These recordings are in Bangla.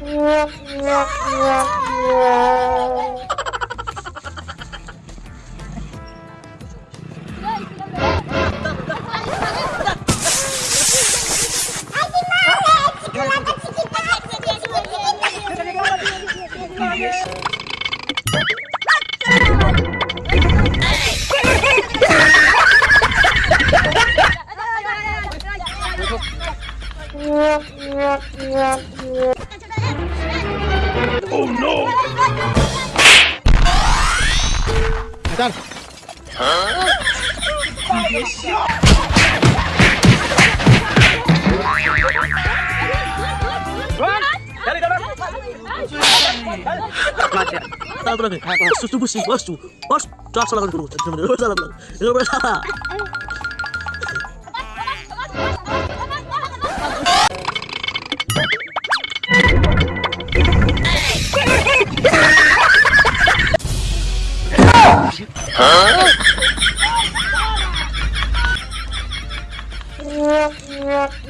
Yeah, yeah, yeah. Oh no! Dad. Salah tu lagi. Susu busi, bos tu, bos. Dah salah kan k u l u j a k g a n salah. j a k g a n salah.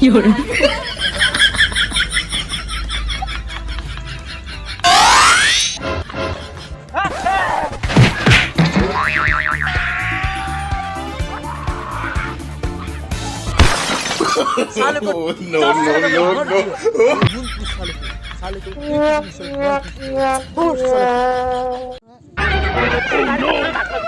有人。no, no, no, no. Oh no!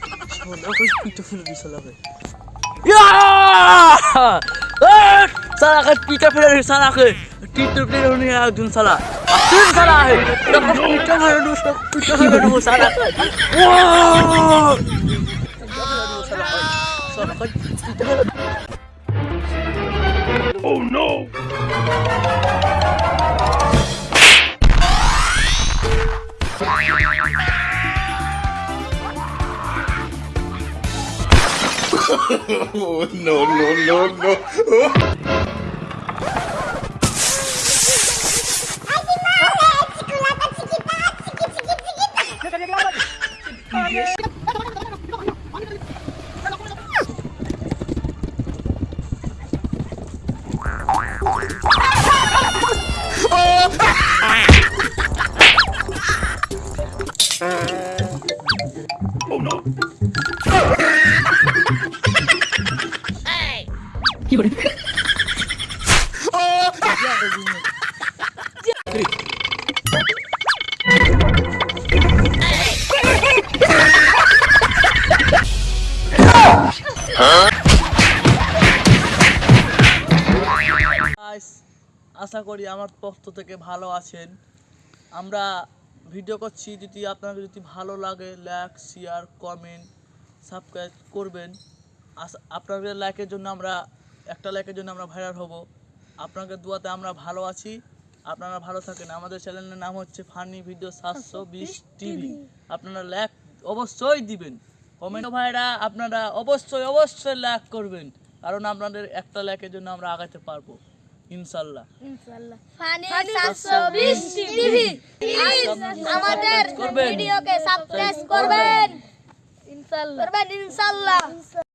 Ah! साला का पीटा फिर साला के टीटर प्लेयर होने आया जुन साला फिर साला है पीटा फिर पीटा फिर oh, no, no, no, no. oh no! আশা করি আমার পক্ষ থেকে ভালো আছেন আমরা ভিডিও করছি যদি আপনাকে যদি ভালো লাগে লাইক শেয়ার কমেন্ট সাবস্ক্রাইব করবেন আপনাদের লাইকের জন্য আমরা একটা লাইকের জন্য আমরা ভাইরাল হব আপনাদের দোয়াতে আমরা ভালো আছি আপনারা ভালো থাকেন আমাদের চ্যানেলের নাম হচ্ছে ফানি ভিডিও সাতশো বিশ টিভি আপনারা লাইক অবশ্যই দিবেন কমেন্ট ভাইরা আপনারা অবশ্যই অবশ্যই লাইক করবেন কারণ আপনাদের একটা লাইকের জন্য আমরা আগাতে পারবো ইনশাল্লাহ করবেন ইনশাল্লাহ ইনশাল্লাহ